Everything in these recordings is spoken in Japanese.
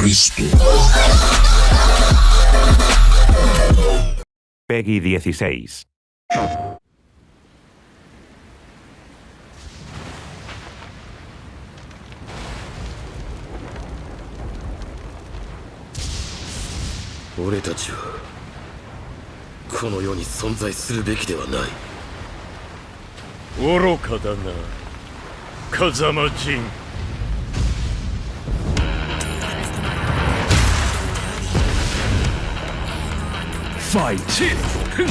Cristo. Peggy 16. 俺たちはこの世に存在するべきではない愚かだな風間陣 Fight! プ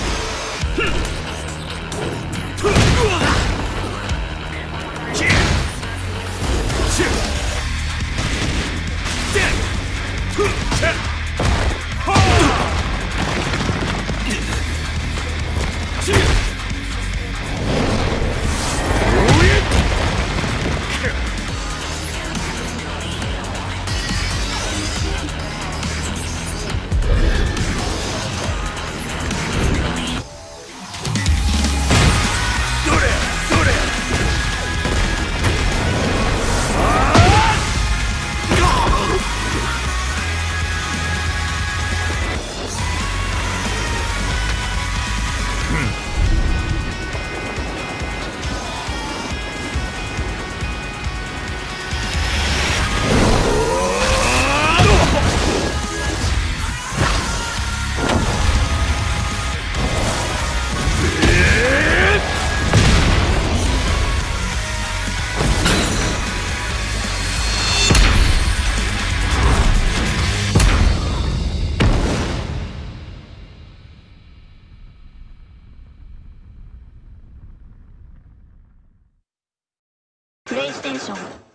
イステーション。